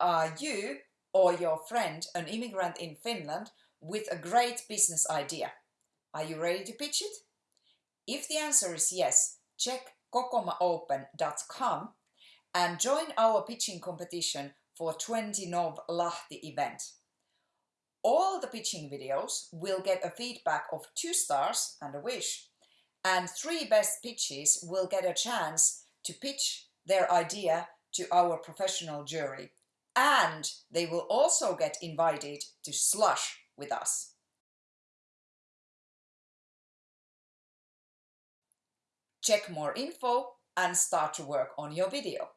Are you or your friend an immigrant in Finland with a great business idea? Are you ready to pitch it? If the answer is yes, check kokomaopen.com and join our pitching competition for 20 Nov Lahti event. All the pitching videos will get a feedback of two stars and a wish, and three best pitches will get a chance to pitch their idea to our professional jury. And they will also get invited to Slush with us. Check more info and start to work on your video.